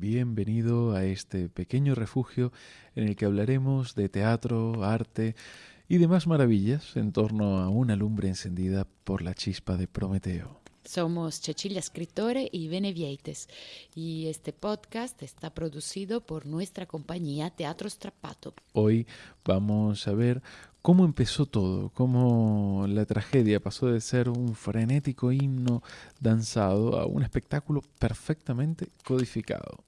Bienvenido a este pequeño refugio en el que hablaremos de teatro, arte y demás maravillas en torno a una lumbre encendida por la chispa de Prometeo. Somos Cecilia Scrittore y Benevieites y este podcast está producido por nuestra compañía Teatro Strappato. Hoy vamos a ver cómo empezó todo, cómo la tragedia pasó de ser un frenético himno danzado a un espectáculo perfectamente codificado.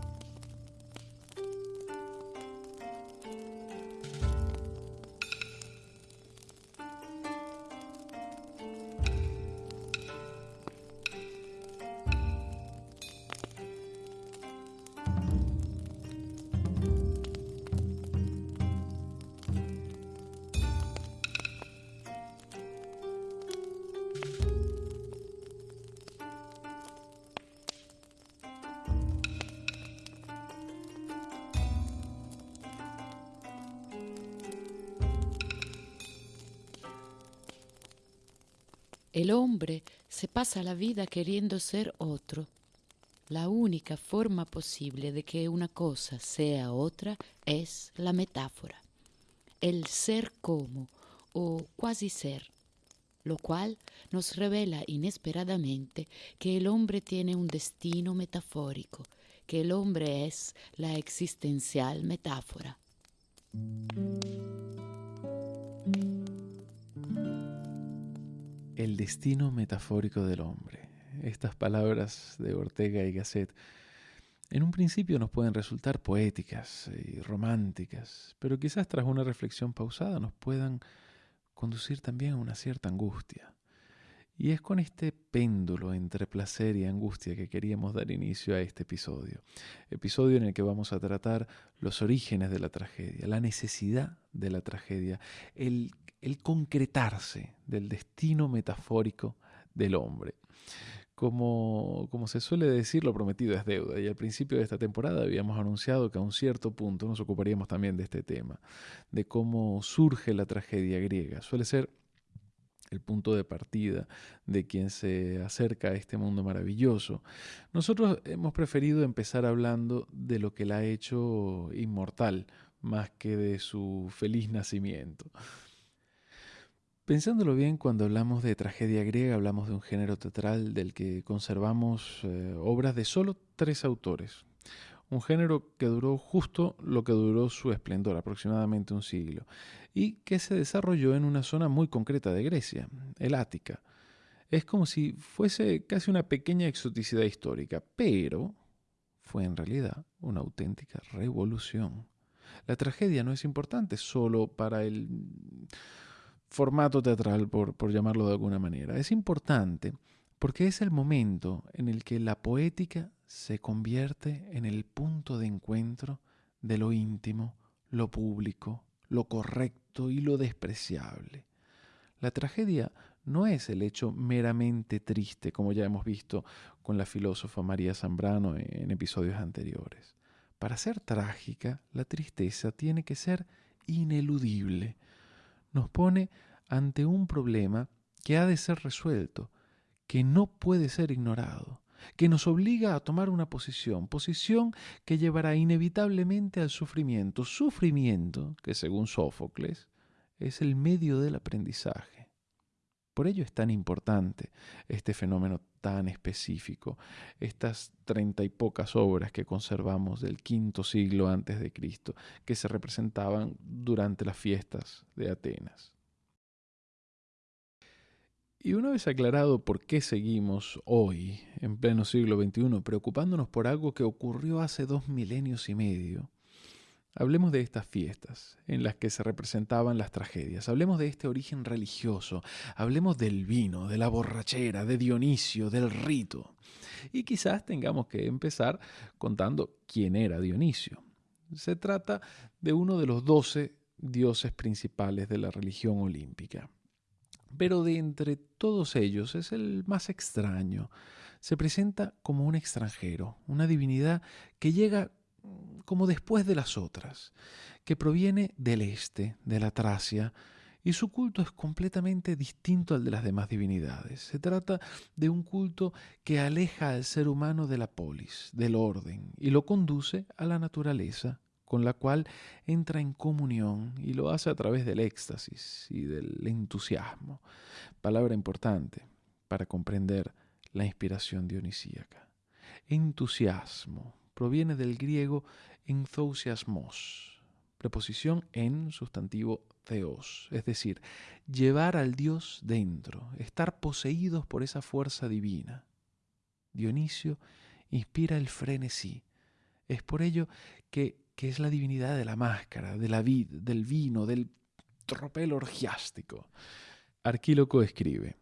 El hombre se pasa la vida queriendo ser otro. La única forma posible de que una cosa sea otra es la metáfora, el ser como o cuasi ser, lo cual nos revela inesperadamente que el hombre tiene un destino metafórico, que el hombre es la existencial metáfora. Destino metafórico del hombre. Estas palabras de Ortega y Gasset en un principio nos pueden resultar poéticas y románticas, pero quizás tras una reflexión pausada nos puedan conducir también a una cierta angustia. Y es con este péndulo entre placer y angustia que queríamos dar inicio a este episodio. Episodio en el que vamos a tratar los orígenes de la tragedia, la necesidad de la tragedia, el el concretarse del destino metafórico del hombre. Como, como, se suele decir, lo prometido es deuda. Y al principio de esta temporada habíamos anunciado que a un cierto punto nos ocuparíamos también de este tema, de cómo surge la tragedia griega. Suele ser el punto de partida de quien se acerca a este mundo maravilloso. Nosotros hemos preferido empezar hablando de lo que la ha hecho inmortal, más que de su feliz nacimiento. Pensándolo bien, cuando hablamos de tragedia griega, hablamos de un género teatral del que conservamos eh, obras de solo tres autores. Un género que duró justo lo que duró su esplendor, aproximadamente un siglo, y que se desarrolló en una zona muy concreta de Grecia, el Ática. Es como si fuese casi una pequeña exoticidad histórica, pero fue en realidad una auténtica revolución. La tragedia no es importante solo para el formato teatral, por, por llamarlo de alguna manera. Es importante porque es el momento en el que la poética se convierte en el punto de encuentro de lo íntimo, lo público, lo correcto y lo despreciable. La tragedia no es el hecho meramente triste, como ya hemos visto con la filósofa María Zambrano en episodios anteriores. Para ser trágica, la tristeza tiene que ser ineludible, nos pone ante un problema que ha de ser resuelto, que no puede ser ignorado, que nos obliga a tomar una posición, posición que llevará inevitablemente al sufrimiento, sufrimiento que según Sófocles es el medio del aprendizaje. Por ello es tan importante este fenómeno tan específico, estas treinta y pocas obras que conservamos del quinto siglo antes de Cristo, que se representaban durante las fiestas de Atenas. Y una vez aclarado por qué seguimos hoy, en pleno siglo XXI, preocupándonos por algo que ocurrió hace dos milenios y medio, Hablemos de estas fiestas en las que se representaban las tragedias, hablemos de este origen religioso, hablemos del vino, de la borrachera, de Dionisio, del rito. Y quizás tengamos que empezar contando quién era Dionisio. Se trata de uno de los doce dioses principales de la religión olímpica. Pero de entre todos ellos es el más extraño. Se presenta como un extranjero, una divinidad que llega como después de las otras, que proviene del este, de la Tracia, y su culto es completamente distinto al de las demás divinidades. Se trata de un culto que aleja al ser humano de la polis, del orden, y lo conduce a la naturaleza, con la cual entra en comunión y lo hace a través del éxtasis y del entusiasmo. Palabra importante para comprender la inspiración dionisíaca. Entusiasmo proviene del griego enthousiasmos, preposición en sustantivo theos, es decir, llevar al Dios dentro, estar poseídos por esa fuerza divina. Dionisio inspira el frenesí. Es por ello que, que es la divinidad de la máscara, de la vid, del vino, del tropel orgiástico. Arquíloco escribe,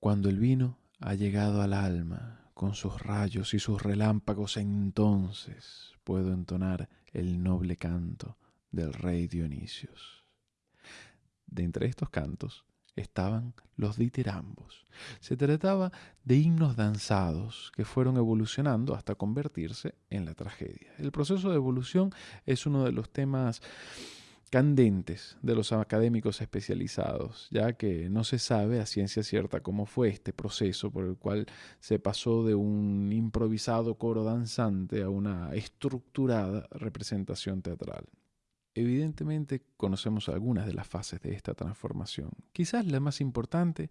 cuando el vino ha llegado al alma, con sus rayos y sus relámpagos, entonces puedo entonar el noble canto del rey Dionisios. De entre estos cantos estaban los ditirambos. Se trataba de himnos danzados que fueron evolucionando hasta convertirse en la tragedia. El proceso de evolución es uno de los temas candentes de los académicos especializados, ya que no se sabe a ciencia cierta cómo fue este proceso por el cual se pasó de un improvisado coro danzante a una estructurada representación teatral. Evidentemente conocemos algunas de las fases de esta transformación. Quizás la más importante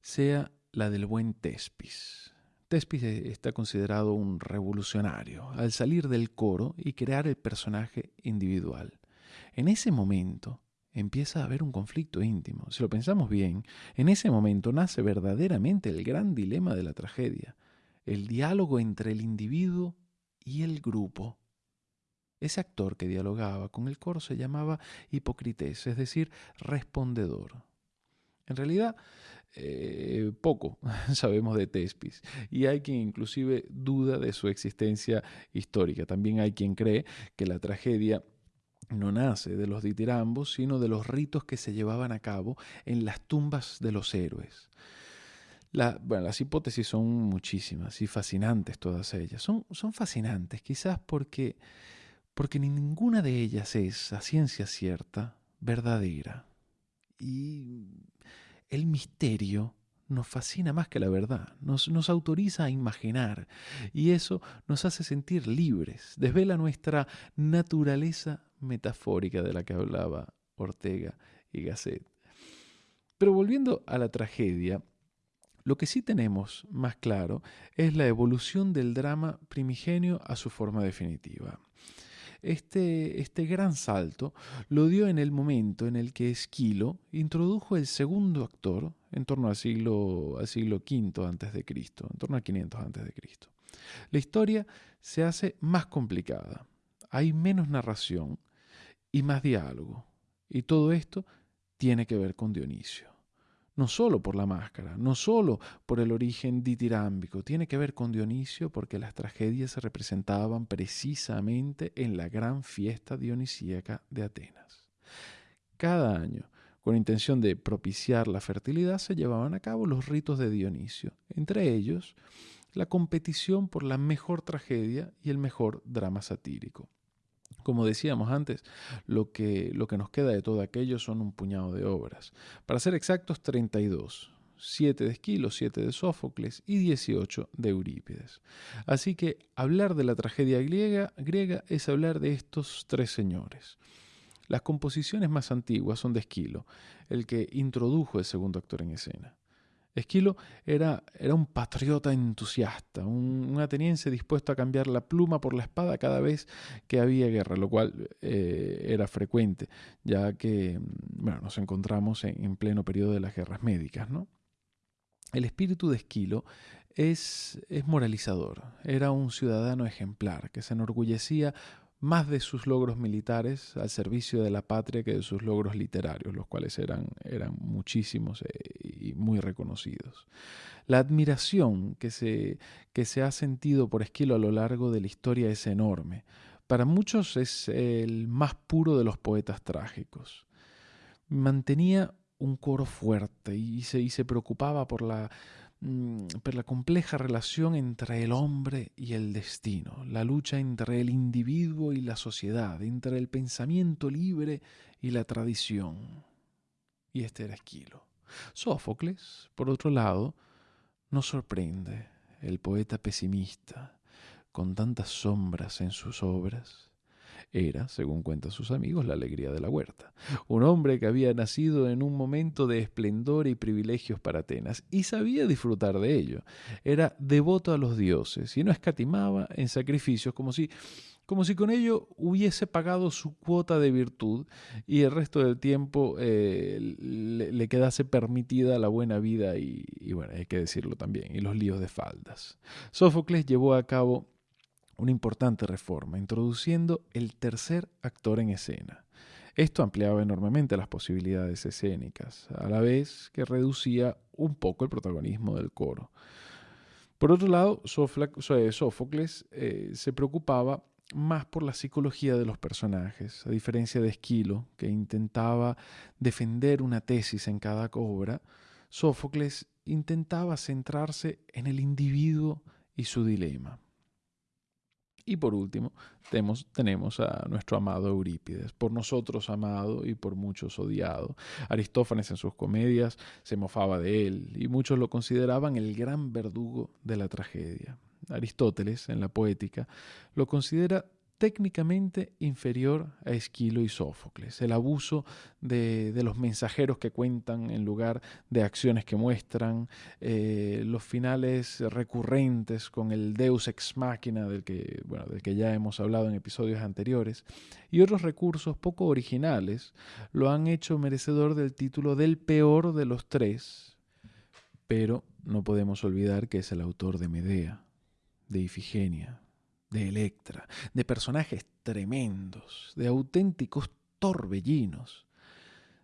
sea la del buen Tespis. Tespis está considerado un revolucionario al salir del coro y crear el personaje individual. En ese momento empieza a haber un conflicto íntimo. Si lo pensamos bien, en ese momento nace verdaderamente el gran dilema de la tragedia, el diálogo entre el individuo y el grupo. Ese actor que dialogaba con el coro se llamaba Hipocrités, es decir, respondedor. En realidad, eh, poco sabemos de Tespis y hay quien inclusive duda de su existencia histórica. También hay quien cree que la tragedia no nace de los ditirambos, sino de los ritos que se llevaban a cabo en las tumbas de los héroes. las hipótesis son muchísimas y fascinantes todas ellas. Son, son fascinantes quizás porque, porque ninguna de ellas es, a ciencia cierta, verdadera. Y el misterio nos fascina más que la verdad, nos, nos, autoriza a imaginar y eso nos hace sentir libres, desvela nuestra naturaleza metafórica de la que hablaba Ortega y Gasset. Pero volviendo a la tragedia, lo que sí tenemos más claro es la evolución del drama primigenio a su forma definitiva. Este, este, gran salto lo dio en el momento en el que Esquilo introdujo el segundo actor en torno al siglo, al siglo V Cristo, en torno a 500 antes de Cristo. La historia se hace más complicada, hay menos narración y más diálogo. Y todo esto tiene que ver con Dionisio. No solo por la máscara, no solo por el origen ditirámbico, tiene que ver con Dionisio porque las tragedias se representaban precisamente en la gran fiesta dionisíaca de Atenas. Cada año, con intención de propiciar la fertilidad, se llevaban a cabo los ritos de Dionisio, entre ellos la competición por la mejor tragedia y el mejor drama satírico. Como decíamos antes, lo que, lo que nos queda de todo aquello son un puñado de obras. Para ser exactos, 32. 7 de Esquilo, 7 de Sófocles y 18 de Eurípides. Así que hablar de la tragedia griega, griega es hablar de estos tres señores. Las composiciones más antiguas son de Esquilo, el que introdujo el segundo actor en escena. Esquilo era, era un patriota entusiasta, un, ateniense dispuesto a cambiar la pluma por la espada cada vez que había guerra, lo cual eh, era frecuente, ya que bueno, nos encontramos en, en, pleno periodo de las guerras médicas. ¿no? El espíritu de Esquilo es, es moralizador, era un ciudadano ejemplar que se enorgullecía más de sus logros militares al servicio de la patria que de sus logros literarios, los cuales eran, eran muchísimos eh, y muy reconocidos. La admiración que se, que se ha sentido por Esquilo a lo largo de la historia es enorme. Para muchos es el más puro de los poetas trágicos. Mantenía un coro fuerte y se, y se preocupaba por la per la compleja relación entre el hombre y el destino, la lucha entre el individuo y la sociedad, entre el pensamiento libre y la tradición. y este era Esquilo. Sófocles, por otro lado, nos sorprende, el poeta pesimista, con tantas sombras en sus obras. Era, según cuentan sus amigos, la alegría de la huerta. Un hombre que había nacido en un momento de esplendor y privilegios para Atenas y sabía disfrutar de ello. Era devoto a los dioses y no escatimaba en sacrificios como si como si con ello hubiese pagado su cuota de virtud y el resto del tiempo eh, le, quedase permitida la buena vida y, y, bueno, hay que decirlo también, y los líos de faldas. Sófocles llevó a cabo una importante reforma, introduciendo el tercer actor en escena. Esto ampliaba enormemente las posibilidades escénicas, a la vez que reducía un poco el protagonismo del coro. Por otro lado, Sófocles eh, se preocupaba más por la psicología de los personajes, a diferencia de Esquilo, que intentaba defender una tesis en cada obra, Sófocles intentaba centrarse en el individuo y su dilema. Y por último, tenemos, tenemos, a nuestro amado Eurípides, por nosotros amado y por muchos odiado. Aristófanes en sus comedias se mofaba de él y muchos lo consideraban el gran verdugo de la tragedia. Aristóteles, en la poética, lo considera técnicamente inferior a Esquilo y Sófocles. El abuso de, los mensajeros que cuentan en lugar de acciones que muestran, eh, los finales recurrentes con el Deus ex machina del que, bueno, del que ya hemos hablado en episodios anteriores, y otros recursos poco originales lo han hecho merecedor del título del peor de los tres, pero no podemos olvidar que es el autor de Medea, de Ifigenia, de Electra, de personajes tremendos, de auténticos torbellinos.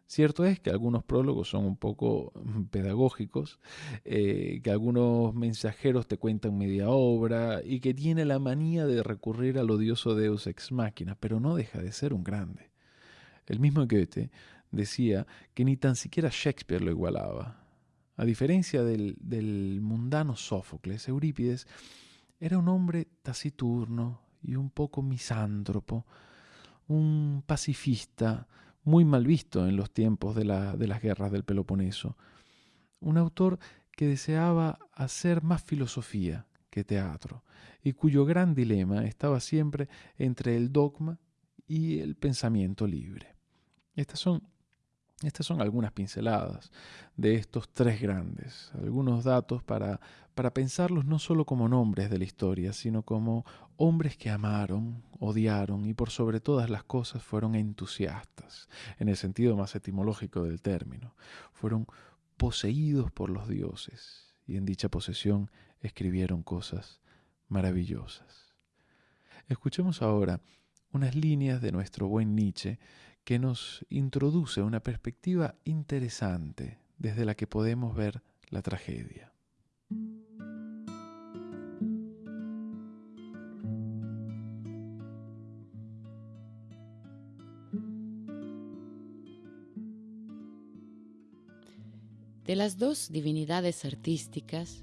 Cierto es que algunos prólogos son un poco mm, pedagógicos, eh, que algunos mensajeros te cuentan media obra y que tiene la manía de recurrir al odioso Deus ex machina, pero no deja de ser un grande. El mismo Goethe decía que ni tan siquiera Shakespeare lo igualaba. A diferencia del, del mundano Sófocles, Eurípides era un hombre taciturno y un poco misántropo, un pacifista muy mal visto en los tiempos de, las guerras del Peloponeso, un autor que deseaba hacer más filosofía que teatro, y cuyo gran dilema estaba siempre entre el dogma y el pensamiento libre. Estas son estas son algunas pinceladas de estos tres grandes, algunos datos para, para pensarlos no solo como nombres de la historia, sino como hombres que amaron, odiaron y por sobre todas las cosas fueron entusiastas, en el sentido más etimológico del término. Fueron poseídos por los dioses y en dicha posesión escribieron cosas maravillosas. Escuchemos ahora unas líneas de nuestro buen Nietzsche que nos introduce una perspectiva interesante desde la que podemos ver la tragedia. De las dos divinidades artísticas,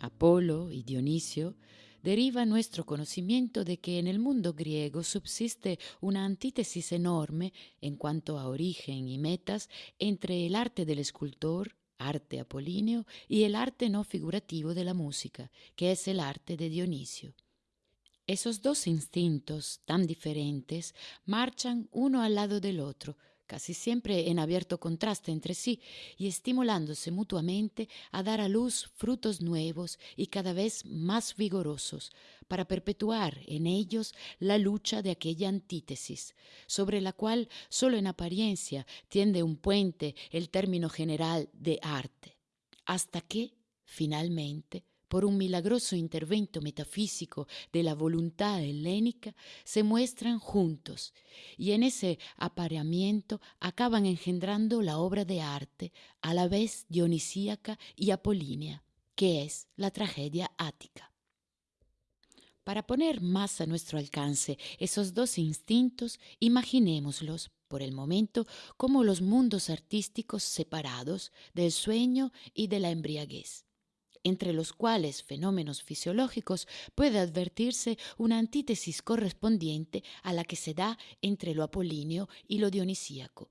Apolo y Dionisio, deriva nuestro conocimiento de que en el mundo griego subsiste una antítesis enorme en cuanto a origen y metas entre el arte del escultor, arte apolíneo, y el arte no figurativo de la música, que es el arte de Dionisio. Esos dos instintos tan diferentes marchan uno al lado del otro, casi siempre en abierto contraste entre sí y estimulándose mutuamente a dar a luz frutos nuevos y cada vez más vigorosos, para perpetuar en ellos la lucha de aquella antítesis, sobre la cual solo en apariencia tiende un puente el término general de arte, hasta que, finalmente, por un milagroso intervento metafísico de la voluntad helénica, se muestran juntos y en ese apareamiento acaban engendrando la obra de arte, a la vez dionisíaca y apolínea, que es la tragedia ática. Para poner más a nuestro alcance esos dos instintos, imaginémoslos por el momento como los mundos artísticos separados del sueño y de la embriaguez entre los cuales fenómenos fisiológicos puede advertirse una antítesis correspondiente a la que se da entre lo apolíneo y lo dionisíaco.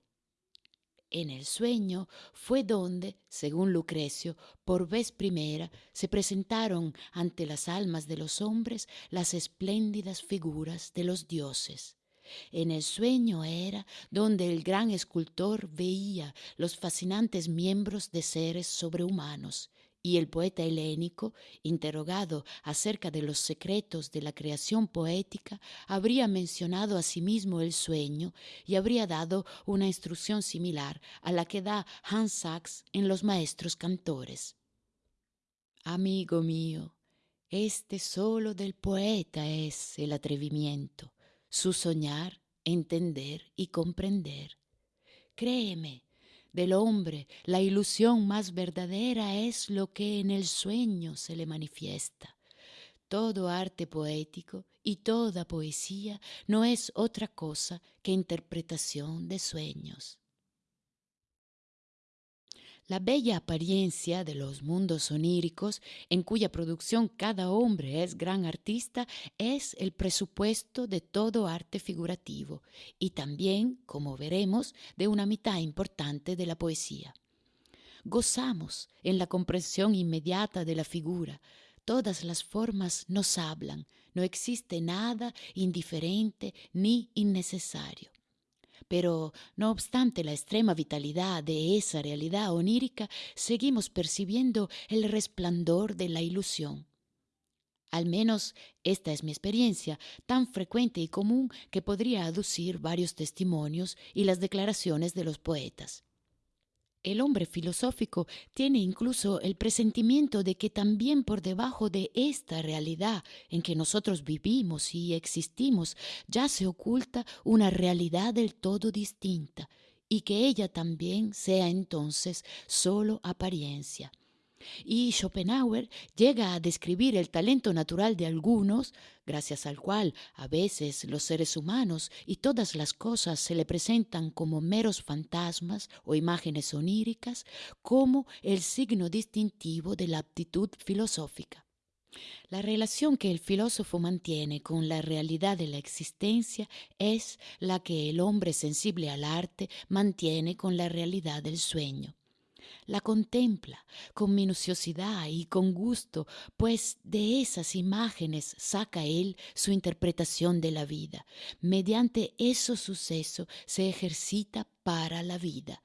En el sueño fue donde, según Lucrecio, por vez primera se presentaron ante las almas de los hombres las espléndidas figuras de los dioses. En el sueño era donde el gran escultor veía los fascinantes miembros de seres sobrehumanos, y el poeta helénico, interrogado acerca de los secretos de la creación poética, habría mencionado a sí mismo el sueño y habría dado una instrucción similar a la que da Hans Sachs en Los Maestros Cantores. Amigo mío, este solo del poeta es el atrevimiento, su soñar, entender y comprender. Créeme, del hombre, la ilusión más verdadera es lo que en el sueño se le manifiesta. Todo arte poético y toda poesía no es otra cosa que interpretación de sueños. La bella apariencia de los mundos oníricos, en cuya producción cada hombre es gran artista, es el presupuesto de todo arte figurativo y también, como veremos, de una mitad importante de la poesía. Gozamos en la comprensión inmediata de la figura. Todas las formas nos hablan, no existe nada indiferente ni innecesario. Pero, no obstante la extrema vitalidad de esa realidad onírica, seguimos percibiendo el resplandor de la ilusión. Al menos esta es mi experiencia, tan frecuente y común que podría aducir varios testimonios y las declaraciones de los poetas. El hombre filosófico tiene incluso el presentimiento de que también por debajo de esta realidad en que nosotros vivimos y existimos ya se oculta una realidad del todo distinta y que ella también sea entonces sólo apariencia. Y Schopenhauer llega a describir el talento natural de algunos, gracias al cual a veces los seres humanos y todas las cosas se le presentan como meros fantasmas o imágenes oníricas, como el signo distintivo de la aptitud filosófica. La relación que el filósofo mantiene con la realidad de la existencia es la que el hombre sensible al arte mantiene con la realidad del sueño la contempla con minuciosidad y con gusto, pues de esas imágenes saca él su interpretación de la vida. Mediante esos sucesos se ejercita para la vida.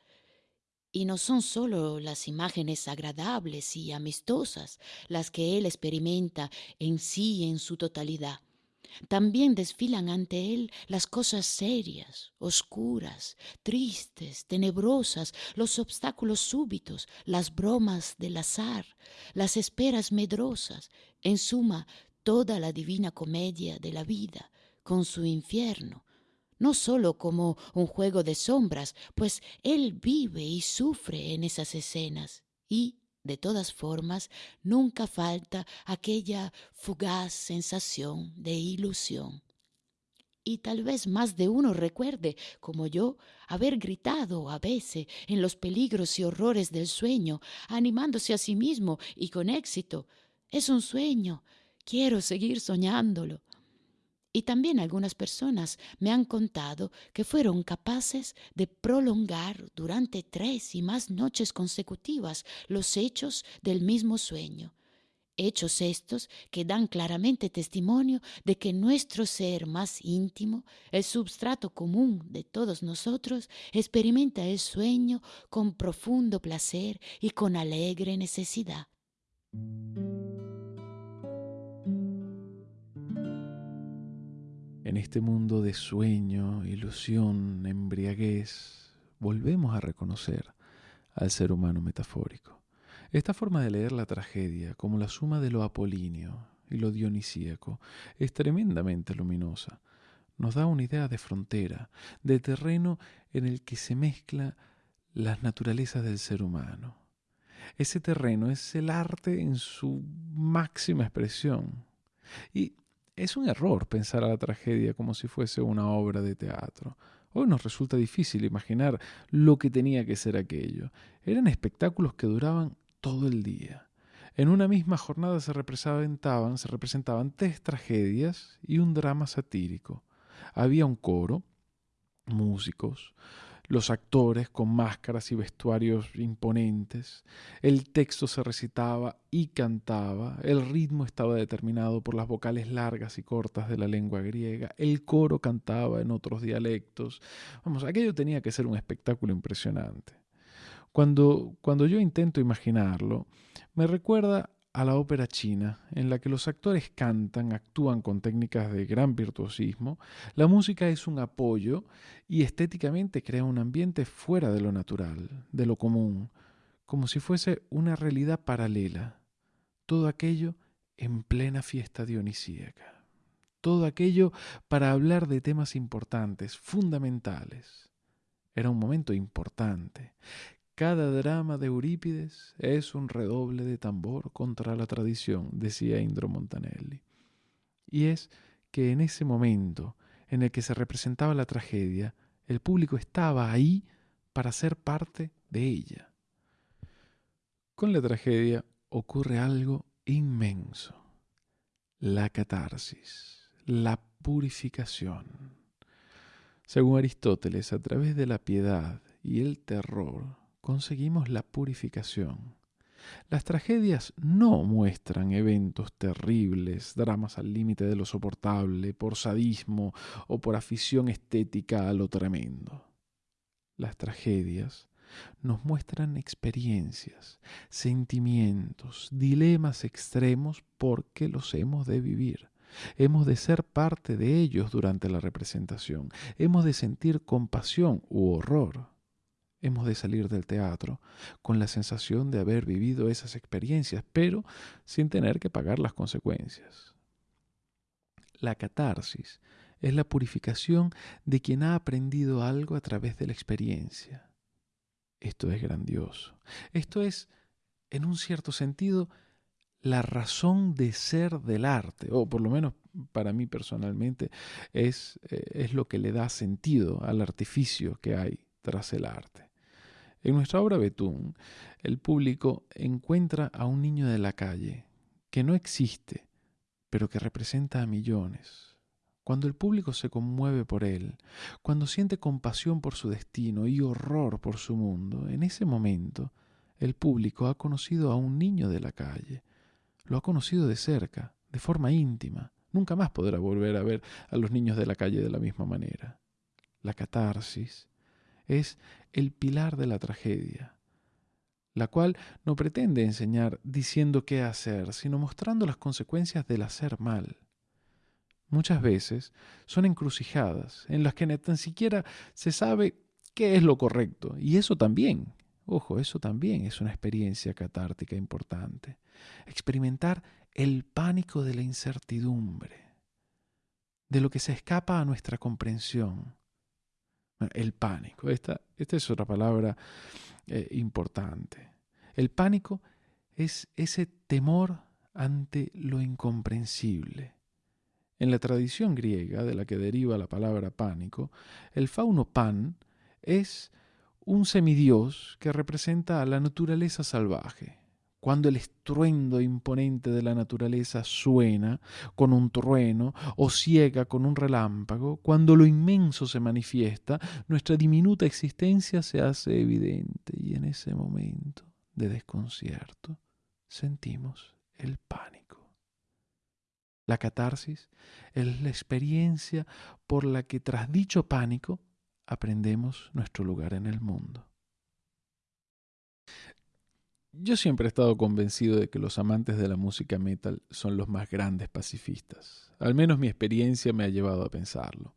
Y no son solo las imágenes agradables y amistosas las que él experimenta en sí en su totalidad, también desfilan ante él las cosas serias, oscuras, tristes, tenebrosas, los obstáculos súbitos, las bromas del azar, las esperas medrosas, en suma, toda la divina comedia de la vida, con su infierno, no sólo como un juego de sombras, pues él vive y sufre en esas escenas, y de todas formas, nunca falta aquella fugaz sensación de ilusión. Y tal vez más de uno recuerde, como yo, haber gritado a veces en los peligros y horrores del sueño, animándose a sí mismo y con éxito. Es un sueño. Quiero seguir soñándolo. Y también algunas personas me han contado que fueron capaces de prolongar durante tres y más noches consecutivas los hechos del mismo sueño. Hechos estos que dan claramente testimonio de que nuestro ser más íntimo, el substrato común de todos nosotros, experimenta el sueño con profundo placer y con alegre necesidad. En este mundo de sueño, ilusión, embriaguez, volvemos a reconocer al ser humano metafórico. Esta forma de leer la tragedia como la suma de lo apolíneo y lo dionisíaco es tremendamente luminosa. Nos da una idea de frontera, de terreno en el que se mezcla las naturalezas del ser humano. Ese terreno es el arte en su máxima expresión. Y es un error pensar a la tragedia como si fuese una obra de teatro. Hoy nos resulta difícil imaginar lo que tenía que ser aquello. Eran espectáculos que duraban todo el día. En una misma jornada se representaban, se representaban tres tragedias y un drama satírico. Había un coro, músicos, los actores con máscaras y vestuarios imponentes, el texto se recitaba y cantaba, el ritmo estaba determinado por las vocales largas y cortas de la lengua griega, el coro cantaba en otros dialectos. Vamos, aquello tenía que ser un espectáculo impresionante. Cuando, cuando yo intento imaginarlo, me recuerda a la ópera china, en la que los actores cantan, actúan con técnicas de gran virtuosismo, la música es un apoyo y estéticamente crea un ambiente fuera de lo natural, de lo común, como si fuese una realidad paralela. Todo aquello en plena fiesta dionisíaca. Todo aquello para hablar de temas importantes, fundamentales. Era un momento importante. Cada drama de Eurípides es un redoble de tambor contra la tradición, decía Indro Montanelli. Y es que en ese momento en el que se representaba la tragedia, el público estaba ahí para ser parte de ella. Con la tragedia ocurre algo inmenso, la catarsis, la purificación. Según Aristóteles, a través de la piedad y el terror, conseguimos la purificación. Las tragedias no muestran eventos terribles, dramas al límite de lo soportable, por sadismo o por afición estética a lo tremendo. Las tragedias nos muestran experiencias, sentimientos, dilemas extremos porque los hemos de vivir. Hemos de ser parte de ellos durante la representación. Hemos de sentir compasión u horror hemos de salir del teatro con la sensación de haber vivido esas experiencias, pero sin tener que pagar las consecuencias. La catarsis es la purificación de quien ha aprendido algo a través de la experiencia. Esto es grandioso. Esto es, en un cierto sentido, la razón de ser del arte, o por lo menos para mí personalmente, es, eh, es lo que le da sentido al artificio que hay tras el arte. En nuestra obra Betún, el público encuentra a un niño de la calle que no existe, pero que representa a millones. Cuando el público se conmueve por él, cuando siente compasión por su destino y horror por su mundo, en ese momento el público ha conocido a un niño de la calle, lo ha conocido de cerca, de forma íntima. Nunca más podrá volver a ver a los niños de la calle de la misma manera. La catarsis, es el pilar de la tragedia, la cual no pretende enseñar diciendo qué hacer, sino mostrando las consecuencias del hacer mal. Muchas veces son encrucijadas en las que ni tan siquiera se sabe qué es lo correcto, y eso también, ojo, eso también es una experiencia catártica importante. Experimentar el pánico de la incertidumbre, de lo que se escapa a nuestra comprensión, el pánico. Esta, esta es otra palabra eh, importante. El pánico es ese temor ante lo incomprensible. En la tradición griega, de la que deriva la palabra pánico, el fauno pan es un semidios que representa a la naturaleza salvaje cuando el estruendo imponente de la naturaleza suena con un trueno o ciega con un relámpago, cuando lo inmenso se manifiesta, nuestra diminuta existencia se hace evidente y en ese momento de desconcierto sentimos el pánico. La catarsis es la experiencia por la que tras dicho pánico aprendemos nuestro lugar en el mundo. Yo siempre he estado convencido de que los amantes de la música metal son los más grandes pacifistas. Al menos mi experiencia me ha llevado a pensarlo.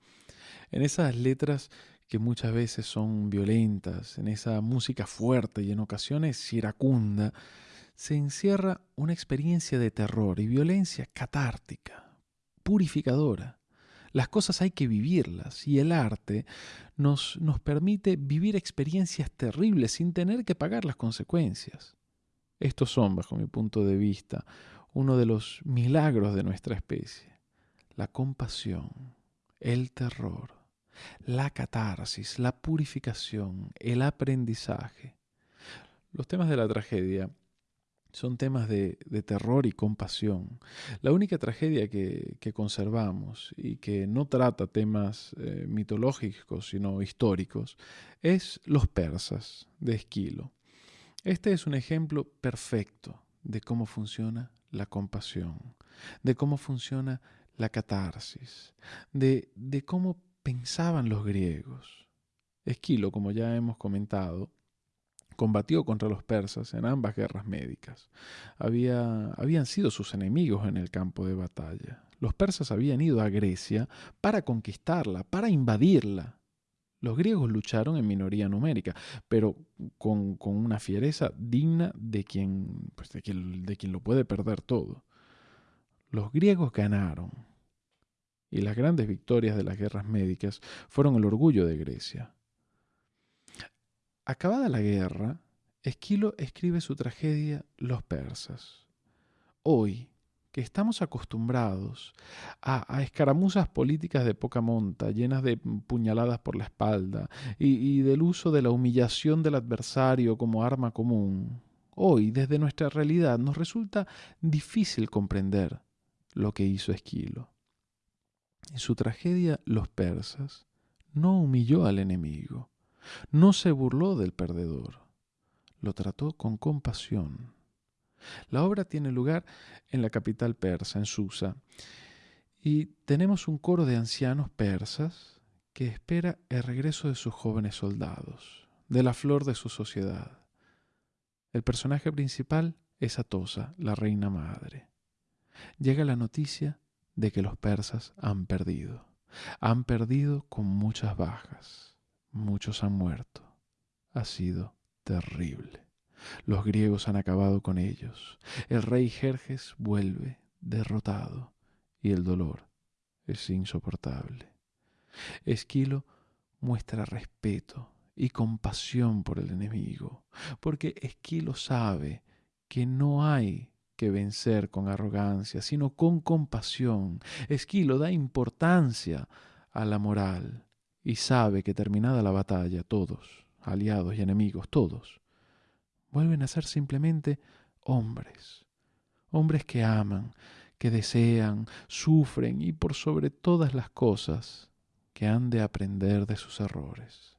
En esas letras que muchas veces son violentas, en esa música fuerte y en ocasiones iracunda, se encierra una experiencia de terror y violencia catártica, purificadora. Las cosas hay que vivirlas y el arte nos, nos permite vivir experiencias terribles sin tener que pagar las consecuencias. Estos son, bajo mi punto de vista, uno de los milagros de nuestra especie. La compasión, el terror, la catarsis, la purificación, el aprendizaje. Los temas de la tragedia Son temas de, terror y compasión. La única tragedia que, conservamos y que no trata temas eh, mitológicos, sino históricos, es Los persas, de Esquilo. Este es un ejemplo perfecto de cómo funciona la compasión, de cómo funciona la catarsis, de, de cómo pensaban los griegos. Esquilo, como ya hemos comentado, combatió contra los persas en ambas guerras médicas. Había, habían sido sus enemigos en el campo de batalla. Los persas habían ido a Grecia para conquistarla, para invadirla. Los griegos lucharon en minoría numérica, pero con, una fiereza digna de quien, pues de, quien, de quien lo puede perder todo. Los griegos ganaron, y las grandes victorias de las guerras médicas fueron el orgullo de Grecia. Acabada la guerra, Esquilo escribe su tragedia Los persas. Hoy, que estamos acostumbrados a, escaramuzas políticas de poca monta, llenas de puñaladas por la espalda, y, del uso de la humillación del adversario como arma común, hoy, desde nuestra realidad, nos resulta difícil comprender lo que hizo Esquilo. En su tragedia Los persas no humilló al enemigo, no se burló del perdedor, lo trató con compasión. La obra tiene lugar en la capital persa, en Susa, y tenemos un coro de ancianos persas que espera el regreso de sus jóvenes soldados, de la flor de su sociedad. El personaje principal es Atosa, la reina madre. Llega la noticia de que los persas han perdido. Han perdido con muchas bajas. Muchos han muerto. Ha sido terrible. Los griegos han acabado con ellos. El rey Jerjes vuelve derrotado y el dolor es insoportable. Esquilo muestra respeto y compasión por el enemigo, porque Esquilo sabe que no hay que vencer con arrogancia, sino con compasión. Esquilo da importancia a la moral y sabe que terminada la batalla todos, aliados y enemigos, todos, vuelven a ser simplemente hombres, hombres que aman, que desean, sufren y por sobre todas las cosas que han de aprender de sus errores.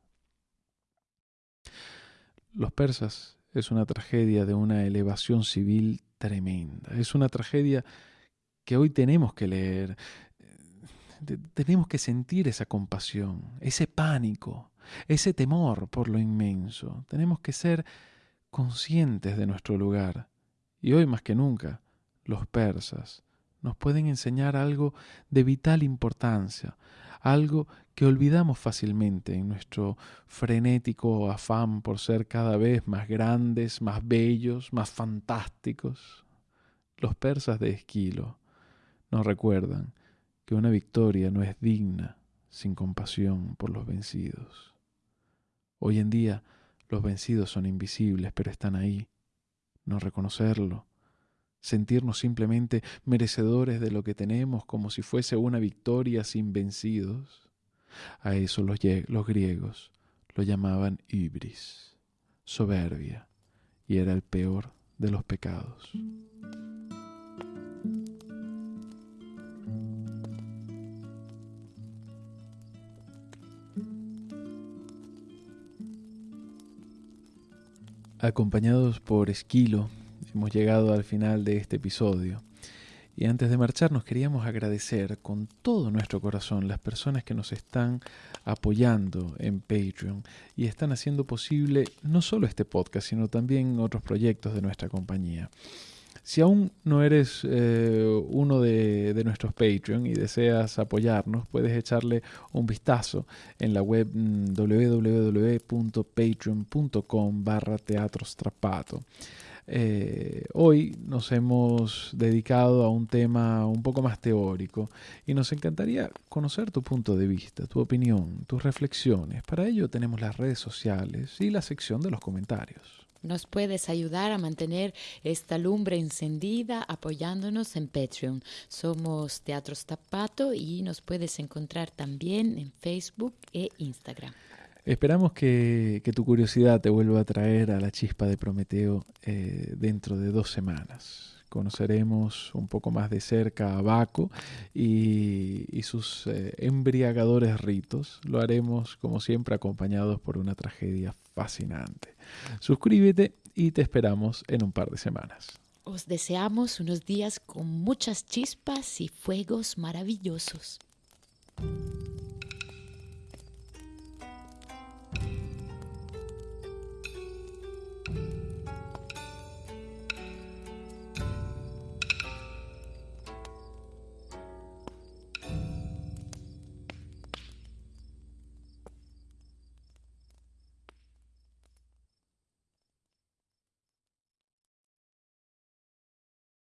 Los persas es una tragedia de una elevación civil tremenda, es una tragedia que hoy tenemos que leer, tenemos que sentir esa compasión, ese pánico, ese temor por lo inmenso. Tenemos que ser conscientes de nuestro lugar. Y hoy más que nunca, los persas nos pueden enseñar algo de vital importancia, algo que olvidamos fácilmente en nuestro frenético afán por ser cada vez más grandes, más bellos, más fantásticos. Los persas de Esquilo nos recuerdan que una victoria no es digna sin compasión por los vencidos. Hoy en día los vencidos son invisibles, pero están ahí. No reconocerlo, sentirnos simplemente merecedores de lo que tenemos como si fuese una victoria sin vencidos. A eso los, griegos lo llamaban ibris, soberbia, y era el peor de los pecados. Acompañados por Esquilo, hemos llegado al final de este episodio. Y antes de marcharnos queríamos agradecer con todo nuestro corazón las personas que nos están apoyando en Patreon y están haciendo posible no solo este podcast, sino también otros proyectos de nuestra compañía. Si aún no eres eh, uno de, nuestros Patreon y deseas apoyarnos, puedes echarle un vistazo en la web mm, www.patreon.com barra teatrostrapato. Eh, hoy nos hemos dedicado a un tema un poco más teórico y nos encantaría conocer tu punto de vista, tu opinión, tus reflexiones. Para ello tenemos las redes sociales y la sección de los comentarios. Nos puedes ayudar a mantener esta lumbre encendida apoyándonos en Patreon. Somos Teatro Tapato y nos puedes encontrar también en Facebook e Instagram. Esperamos que, tu curiosidad te vuelva a traer a la chispa de Prometeo eh, dentro de dos semanas. Conoceremos un poco más de cerca a Baco y, sus eh, embriagadores ritos. Lo haremos, como siempre, acompañados por una tragedia fascinante. Suscríbete y te esperamos en un par de semanas. Os deseamos unos días con muchas chispas y fuegos maravillosos.